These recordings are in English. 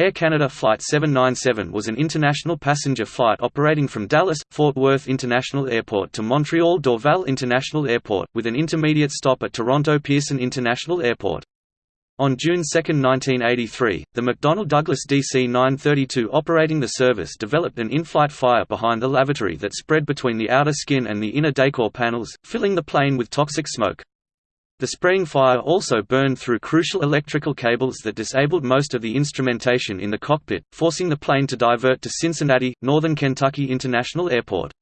Air Canada Flight 797 was an international passenger flight operating from Dallas-Fort Worth International Airport to Montreal-Dorval International Airport, with an intermediate stop at Toronto Pearson International Airport. On June 2, 1983, the McDonnell Douglas DC-9-32 operating the service developed an in-flight fire behind the lavatory that spread between the outer skin and the inner decor panels, filling the plane with toxic smoke. The spraying fire also burned through crucial electrical cables that disabled most of the instrumentation in the cockpit, forcing the plane to divert to Cincinnati, Northern Kentucky International Airport.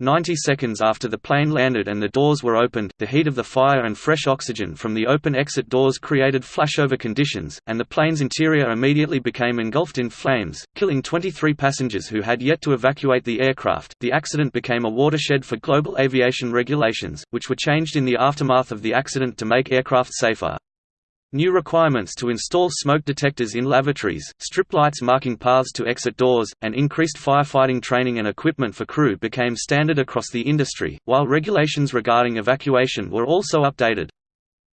Ninety seconds after the plane landed and the doors were opened, the heat of the fire and fresh oxygen from the open exit doors created flashover conditions, and the plane's interior immediately became engulfed in flames, killing 23 passengers who had yet to evacuate the aircraft. The accident became a watershed for global aviation regulations, which were changed in the aftermath of the accident to make aircraft safer. New requirements to install smoke detectors in lavatories, strip lights marking paths to exit doors, and increased firefighting training and equipment for crew became standard across the industry, while regulations regarding evacuation were also updated.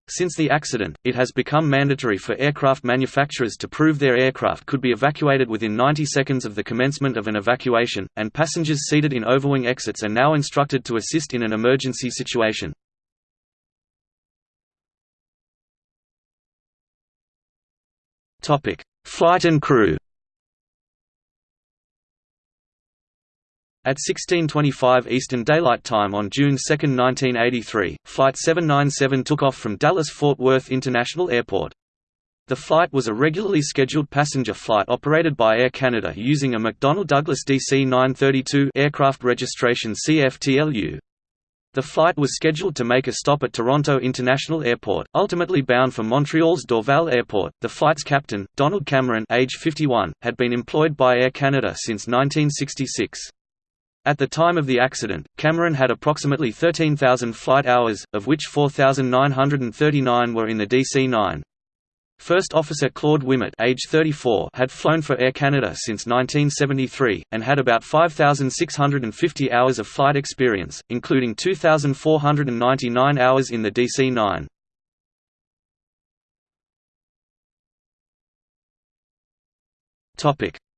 Since the accident, it has become mandatory for aircraft manufacturers to prove their aircraft could be evacuated within 90 seconds of the commencement of an evacuation, and passengers seated in overwing exits are now instructed to assist in an emergency situation. Topic: Flight and crew. At 16:25 Eastern Daylight Time on June 2, 1983, Flight 797 took off from Dallas-Fort Worth International Airport. The flight was a regularly scheduled passenger flight operated by Air Canada using a McDonnell Douglas DC-9-32 aircraft registration CFTLU. The flight was scheduled to make a stop at Toronto International Airport, ultimately bound for Montreal's Dorval Airport. The flight's captain, Donald Cameron, age 51, had been employed by Air Canada since 1966. At the time of the accident, Cameron had approximately 13,000 flight hours, of which 4,939 were in the DC-9. First Officer Claude Ouimet age 34 had flown for Air Canada since 1973, and had about 5,650 hours of flight experience, including 2,499 hours in the DC-9.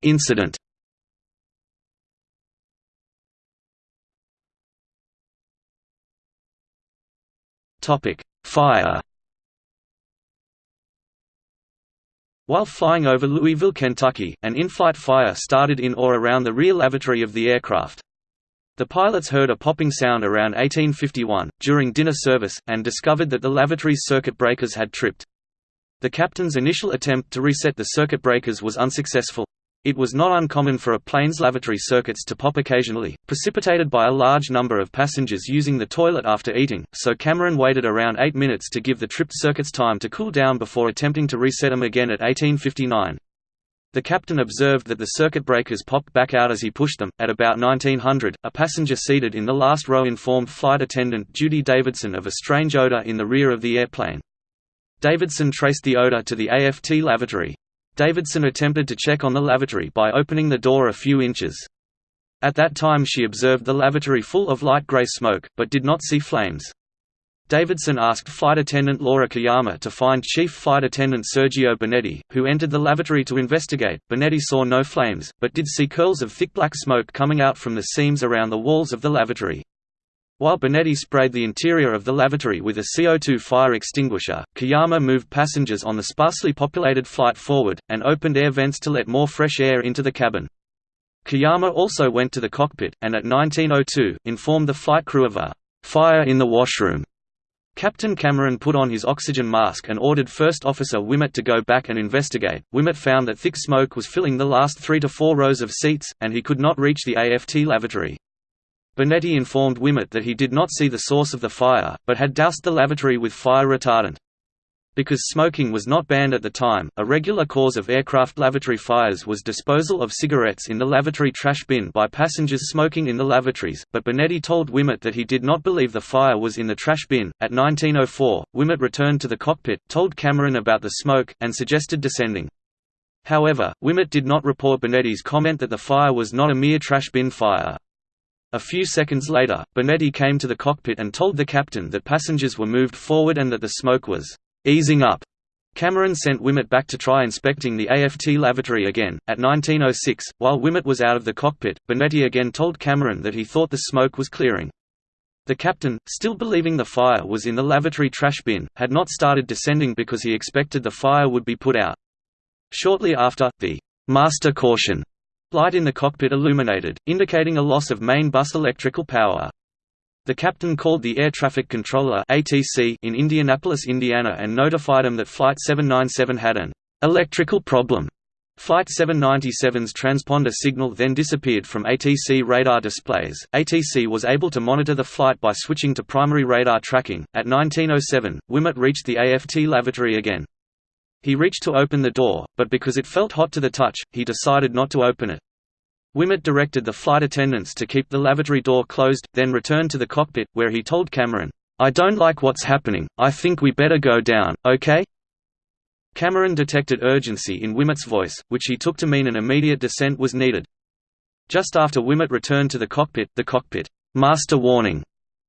Incident Fire While flying over Louisville, Kentucky, an in-flight fire started in or around the rear lavatory of the aircraft. The pilots heard a popping sound around 1851, during dinner service, and discovered that the lavatory's circuit breakers had tripped. The captain's initial attempt to reset the circuit breakers was unsuccessful. It was not uncommon for a plane's lavatory circuits to pop occasionally, precipitated by a large number of passengers using the toilet after eating, so Cameron waited around 8 minutes to give the tripped circuits time to cool down before attempting to reset them again at 1859. The captain observed that the circuit breakers popped back out as he pushed them. At about 1900, a passenger seated in the last row informed flight attendant Judy Davidson of a strange odor in the rear of the airplane. Davidson traced the odor to the AFT lavatory. Davidson attempted to check on the lavatory by opening the door a few inches. At that time she observed the lavatory full of light gray smoke, but did not see flames. Davidson asked flight attendant Laura Kayama to find Chief Flight Attendant Sergio Benetti, who entered the lavatory to investigate. Benetti saw no flames, but did see curls of thick black smoke coming out from the seams around the walls of the lavatory. While Benetti sprayed the interior of the lavatory with a CO2 fire extinguisher, Kayama moved passengers on the sparsely populated flight forward, and opened air vents to let more fresh air into the cabin. Kayama also went to the cockpit, and at 1902, informed the flight crew of a «fire in the washroom». Captain Cameron put on his oxygen mask and ordered First Officer Ouimet to go back and investigate. Ouimet found that thick smoke was filling the last three to four rows of seats, and he could not reach the AFT lavatory. Benetti informed Ouimet that he did not see the source of the fire, but had doused the lavatory with fire retardant. Because smoking was not banned at the time, a regular cause of aircraft lavatory fires was disposal of cigarettes in the lavatory trash bin by passengers smoking in the lavatories, but Benetti told Ouimet that he did not believe the fire was in the trash bin. At 1904, Ouimet returned to the cockpit, told Cameron about the smoke, and suggested descending. However, Ouimet did not report Benetti's comment that the fire was not a mere trash bin fire. A few seconds later, Benetti came to the cockpit and told the captain that passengers were moved forward and that the smoke was easing up. Cameron sent Ouimet back to try inspecting the AFT lavatory again. At 1906, while Ouimet was out of the cockpit, Benetti again told Cameron that he thought the smoke was clearing. The captain, still believing the fire was in the lavatory trash bin, had not started descending because he expected the fire would be put out. Shortly after, the master caution light in the cockpit illuminated, indicating a loss of main bus electrical power. The captain called the Air Traffic Controller in Indianapolis, Indiana and notified him that Flight 797 had an electrical problem. Flight 797's transponder signal then disappeared from ATC radar displays. ATC was able to monitor the flight by switching to primary radar tracking. At 1907, Ouimet reached the AFT lavatory again. He reached to open the door, but because it felt hot to the touch, he decided not to open it. Ouimet directed the flight attendants to keep the lavatory door closed, then returned to the cockpit, where he told Cameron, I don't like what's happening, I think we better go down, okay? Cameron detected urgency in Ouimet's voice, which he took to mean an immediate descent was needed. Just after Ouimet returned to the cockpit, the cockpit master warning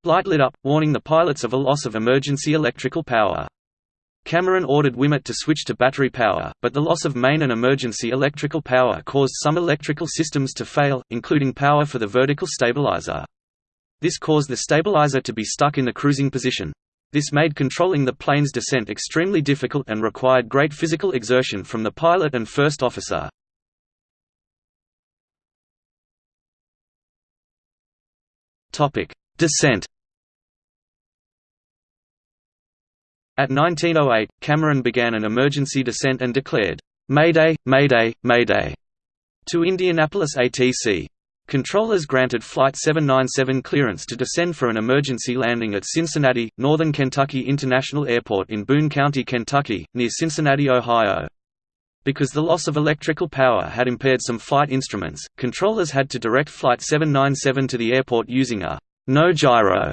light lit up, warning the pilots of a loss of emergency electrical power. Cameron ordered Ouimet to switch to battery power, but the loss of main and emergency electrical power caused some electrical systems to fail, including power for the vertical stabilizer. This caused the stabilizer to be stuck in the cruising position. This made controlling the plane's descent extremely difficult and required great physical exertion from the pilot and first officer. Descent At 1908, Cameron began an emergency descent and declared, "'Mayday, Mayday, Mayday' to Indianapolis ATC. Controllers granted Flight 797 clearance to descend for an emergency landing at Cincinnati, Northern Kentucky International Airport in Boone County, Kentucky, near Cincinnati, Ohio. Because the loss of electrical power had impaired some flight instruments, controllers had to direct Flight 797 to the airport using a no gyro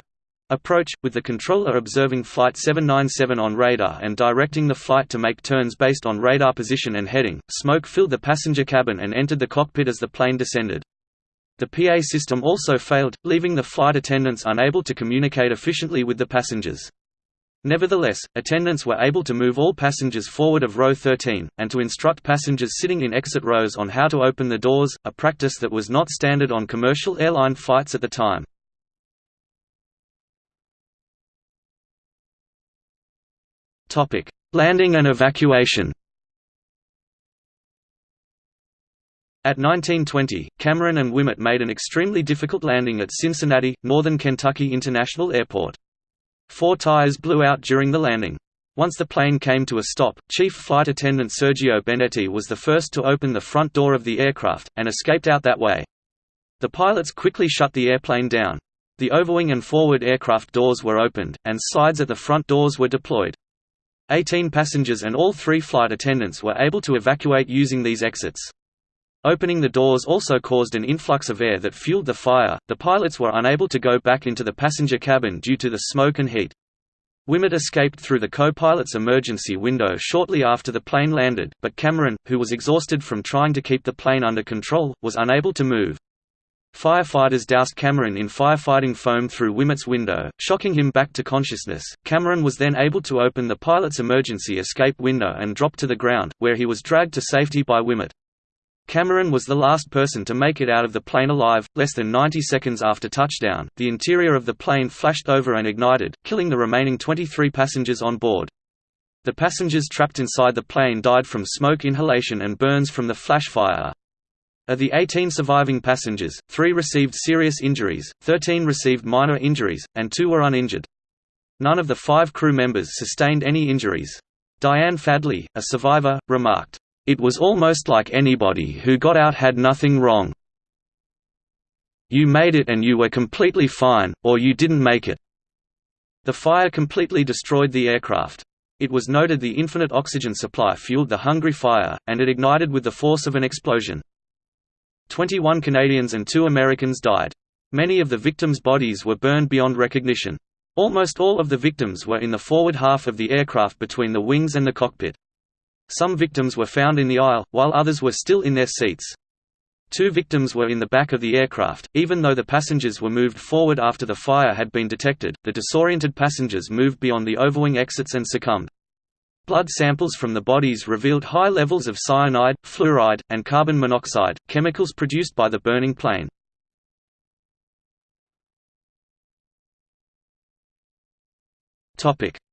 approach, with the controller observing Flight 797 on radar and directing the flight to make turns based on radar position and heading. Smoke filled the passenger cabin and entered the cockpit as the plane descended. The PA system also failed, leaving the flight attendants unable to communicate efficiently with the passengers. Nevertheless, attendants were able to move all passengers forward of row 13, and to instruct passengers sitting in exit rows on how to open the doors, a practice that was not standard on commercial airline flights at the time. Landing and evacuation. At 1920, Cameron and Ouimet made an extremely difficult landing at Cincinnati, Northern Kentucky International Airport. Four tires blew out during the landing. Once the plane came to a stop, Chief Flight Attendant Sergio Benetti was the first to open the front door of the aircraft, and escaped out that way. The pilots quickly shut the airplane down. The overwing and forward aircraft doors were opened, and slides at the front doors were deployed. Eighteen passengers and all three flight attendants were able to evacuate using these exits. Opening the doors also caused an influx of air that fueled the fire. The pilots were unable to go back into the passenger cabin due to the smoke and heat. Ouimet escaped through the co-pilot's emergency window shortly after the plane landed, but Cameron, who was exhausted from trying to keep the plane under control, was unable to move. Firefighters doused Cameron in firefighting foam through Ouimet's window, shocking him back to consciousness. Cameron was then able to open the pilot's emergency escape window and drop to the ground, where he was dragged to safety by Ouimet. Cameron was the last person to make it out of the plane alive. Less than 90 seconds after touchdown, the interior of the plane flashed over and ignited, killing the remaining 23 passengers on board. The passengers trapped inside the plane died from smoke inhalation and burns from the flash fire. Of the 18 surviving passengers, three received serious injuries, 13 received minor injuries, and two were uninjured. None of the five crew members sustained any injuries. Diane Fadley, a survivor, remarked, "...it was almost like anybody who got out had nothing wrong. You made it and you were completely fine, or you didn't make it." The fire completely destroyed the aircraft. It was noted the infinite oxygen supply fueled the hungry fire, and it ignited with the force of an explosion. 21 Canadians and two Americans died. Many of the victims' bodies were burned beyond recognition. Almost all of the victims were in the forward half of the aircraft between the wings and the cockpit. Some victims were found in the aisle, while others were still in their seats. Two victims were in the back of the aircraft. Even though the passengers were moved forward after the fire had been detected, the disoriented passengers moved beyond the overwing exits and succumbed. Blood samples from the bodies revealed high levels of cyanide, fluoride, and carbon monoxide, chemicals produced by the burning plane.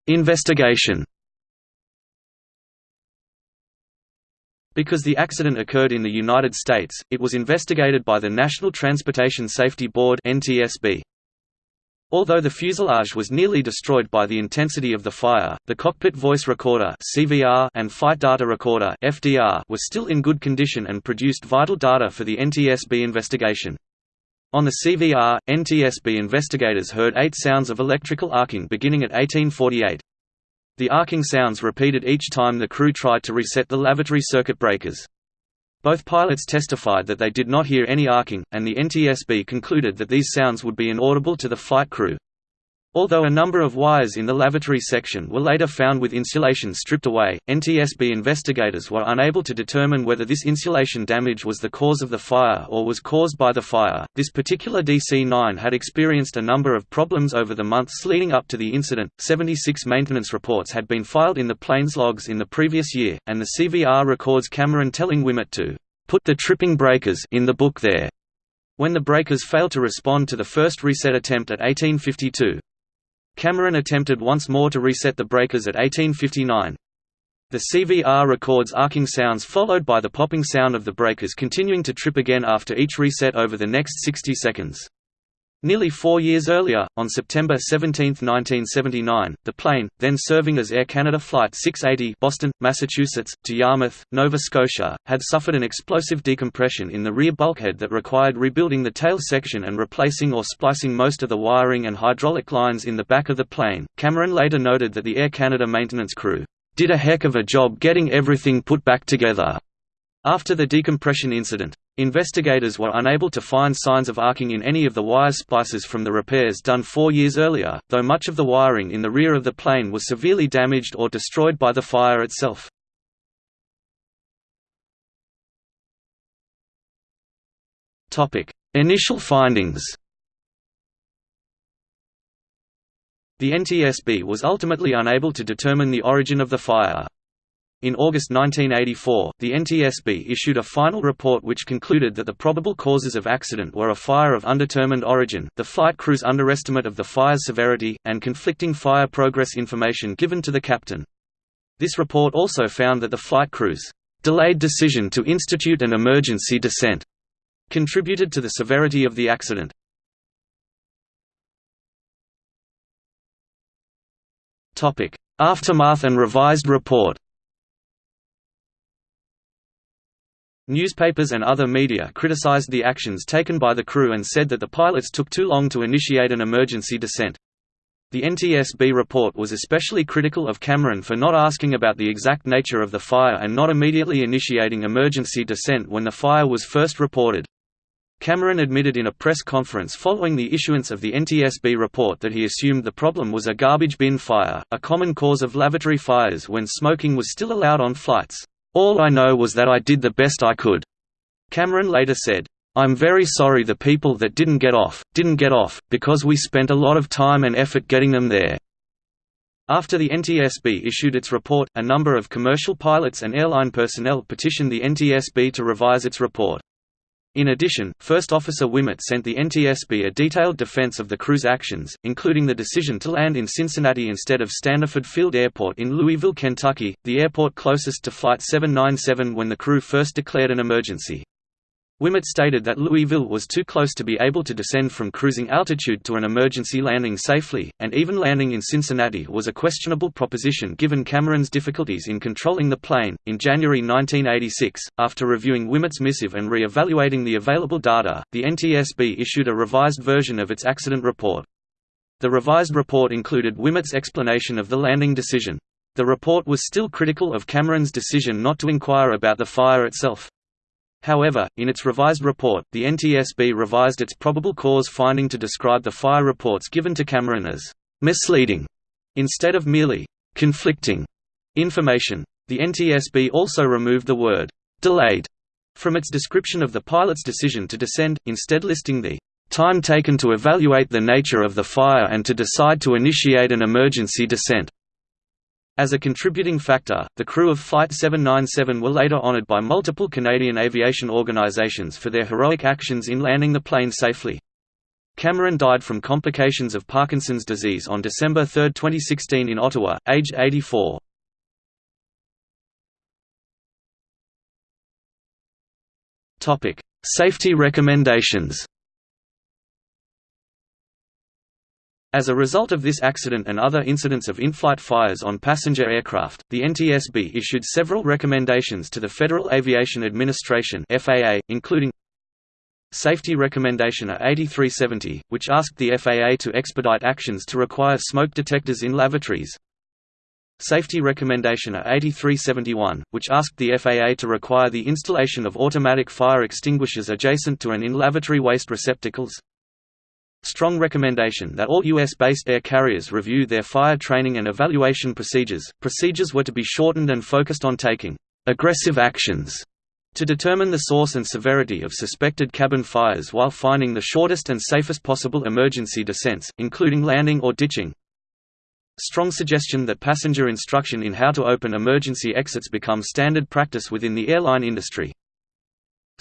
Investigation Because the accident occurred in the United States, it was investigated by the National Transportation Safety Board NTSB. Although the fuselage was nearly destroyed by the intensity of the fire, the cockpit voice recorder (CVR) and flight data recorder (FDR) was still in good condition and produced vital data for the NTSB investigation. On the CVR, NTSB investigators heard eight sounds of electrical arcing beginning at 1848. The arcing sounds repeated each time the crew tried to reset the lavatory circuit breakers. Both pilots testified that they did not hear any arcing, and the NTSB concluded that these sounds would be inaudible to the flight crew. Although a number of wires in the lavatory section were later found with insulation stripped away, NTSB investigators were unable to determine whether this insulation damage was the cause of the fire or was caused by the fire. This particular DC 9 had experienced a number of problems over the months leading up to the incident. 76 maintenance reports had been filed in the plane's logs in the previous year, and the CVR records Cameron telling Ouimet to put the tripping breakers in the book there when the breakers failed to respond to the first reset attempt at 1852. Cameron attempted once more to reset the breakers at 1859. The CVR records arcing sounds followed by the popping sound of the breakers continuing to trip again after each reset over the next 60 seconds. Nearly four years earlier, on September 17, 1979, the plane, then serving as Air Canada Flight 680 Boston, Massachusetts, to Yarmouth, Nova Scotia, had suffered an explosive decompression in the rear bulkhead that required rebuilding the tail section and replacing or splicing most of the wiring and hydraulic lines in the back of the plane. Cameron later noted that the Air Canada maintenance crew did a heck of a job getting everything put back together. After the decompression incident, investigators were unable to find signs of arcing in any of the wire splices from the repairs done four years earlier, though much of the wiring in the rear of the plane was severely damaged or destroyed by the fire itself. Initial findings The NTSB was ultimately unable to determine the origin of the fire. In August 1984, the NTSB issued a final report which concluded that the probable causes of accident were a fire of undetermined origin, the flight crew's underestimate of the fire's severity, and conflicting fire progress information given to the captain. This report also found that the flight crew's delayed decision to institute an emergency descent contributed to the severity of the accident. Aftermath and revised report Newspapers and other media criticized the actions taken by the crew and said that the pilots took too long to initiate an emergency descent. The NTSB report was especially critical of Cameron for not asking about the exact nature of the fire and not immediately initiating emergency descent when the fire was first reported. Cameron admitted in a press conference following the issuance of the NTSB report that he assumed the problem was a garbage bin fire, a common cause of lavatory fires when smoking was still allowed on flights. All I know was that I did the best I could. Cameron later said, I'm very sorry the people that didn't get off, didn't get off, because we spent a lot of time and effort getting them there. After the NTSB issued its report, a number of commercial pilots and airline personnel petitioned the NTSB to revise its report. In addition, First Officer Ouimet sent the NTSB a detailed defense of the crew's actions, including the decision to land in Cincinnati instead of Standiford Field Airport in Louisville, Kentucky, the airport closest to Flight 797 when the crew first declared an emergency. Ouimet stated that Louisville was too close to be able to descend from cruising altitude to an emergency landing safely, and even landing in Cincinnati was a questionable proposition given Cameron's difficulties in controlling the plane. In January 1986, after reviewing Ouimet's missive and re evaluating the available data, the NTSB issued a revised version of its accident report. The revised report included Ouimet's explanation of the landing decision. The report was still critical of Cameron's decision not to inquire about the fire itself. However, in its revised report, the NTSB revised its probable cause finding to describe the fire reports given to Cameron as misleading instead of merely conflicting information. The NTSB also removed the word delayed from its description of the pilot's decision to descend, instead listing the time taken to evaluate the nature of the fire and to decide to initiate an emergency descent. As a contributing factor, the crew of Flight 797 were later honored by multiple Canadian aviation organizations for their heroic actions in landing the plane safely. Cameron died from complications of Parkinson's disease on December 3, 2016 in Ottawa, aged 84. Safety recommendations As a result of this accident and other incidents of in-flight fires on passenger aircraft, the NTSB issued several recommendations to the Federal Aviation Administration (FAA), including Safety Recommendation A8370, which asked the FAA to expedite actions to require smoke detectors in lavatories. Safety Recommendation A8371, which asked the FAA to require the installation of automatic fire extinguishers adjacent to and in lavatory waste receptacles strong recommendation that all U.S.-based air carriers review their fire training and evaluation procedures. Procedures were to be shortened and focused on taking aggressive actions to determine the source and severity of suspected cabin fires while finding the shortest and safest possible emergency descents, including landing or ditching. Strong suggestion that passenger instruction in how to open emergency exits become standard practice within the airline industry.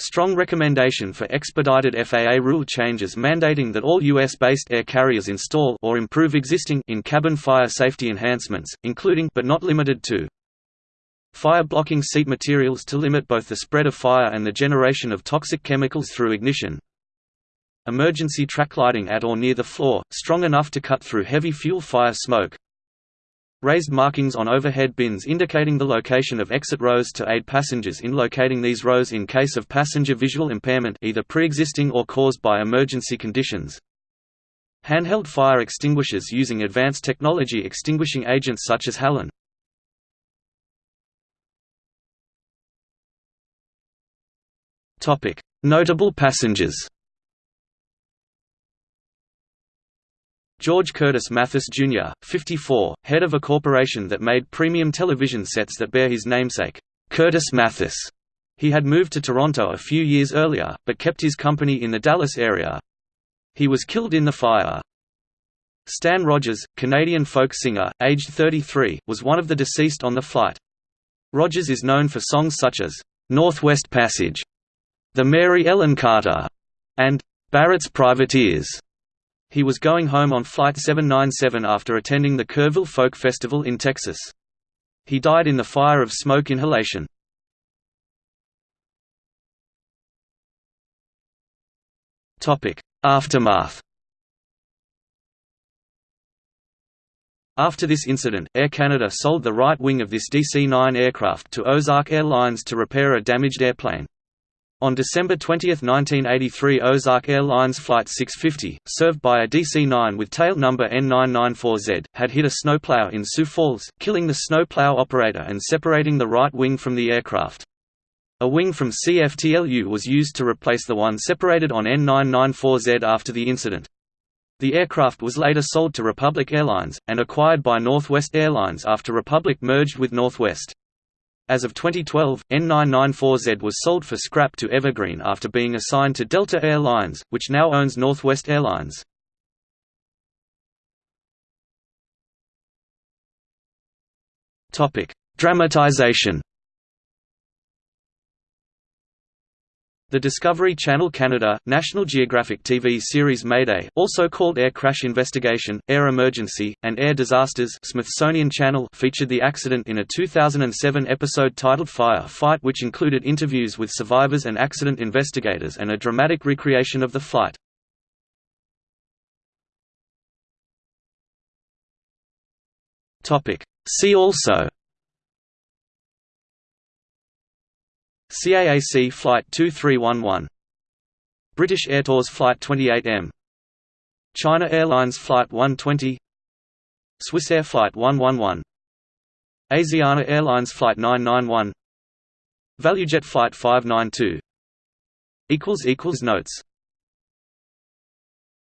Strong recommendation for expedited FAA rule changes mandating that all U.S.-based air carriers install or improve existing in-cabin fire safety enhancements, including but not limited to fire-blocking seat materials to limit both the spread of fire and the generation of toxic chemicals through ignition emergency track lighting at or near the floor, strong enough to cut through heavy fuel fire smoke Raised markings on overhead bins indicating the location of exit rows to aid passengers in locating these rows in case of passenger visual impairment either pre-existing or caused by emergency conditions. Handheld fire extinguishers using advanced technology extinguishing agents such as halon. Notable passengers George Curtis Mathes Jr., 54, head of a corporation that made premium television sets that bear his namesake, Curtis Mathes. He had moved to Toronto a few years earlier, but kept his company in the Dallas area. He was killed in the fire. Stan Rogers, Canadian folk singer, aged 33, was one of the deceased on the flight. Rogers is known for songs such as, "'Northwest Passage", "'The Mary Ellen Carter", and "'Barrett's Privateers". He was going home on Flight 797 after attending the Kerrville Folk Festival in Texas. He died in the fire of smoke inhalation. Aftermath After this incident, Air Canada sold the right wing of this DC-9 aircraft to Ozark Airlines to repair a damaged airplane. On December 20, 1983 Ozark Airlines Flight 650, served by a DC-9 with tail number N994Z, had hit a snowplow in Sioux Falls, killing the snowplow operator and separating the right wing from the aircraft. A wing from CFTLU was used to replace the one separated on N994Z after the incident. The aircraft was later sold to Republic Airlines, and acquired by Northwest Airlines after Republic merged with Northwest. As of 2012, N994Z was sold for scrap to Evergreen after being assigned to Delta Air Lines, which now owns Northwest Airlines. Dramatization The Discovery Channel Canada, National Geographic TV series Mayday also called Air Crash Investigation, Air Emergency, and Air Disasters Smithsonian Channel featured the accident in a 2007 episode titled Fire Fight which included interviews with survivors and accident investigators and a dramatic recreation of the flight. See also CAAC Flight 2311 British Airtours Flight 28M China Airlines Flight 120 Swissair Flight 111 Asiana Airlines Flight 991 ValueJet Flight 592 Notes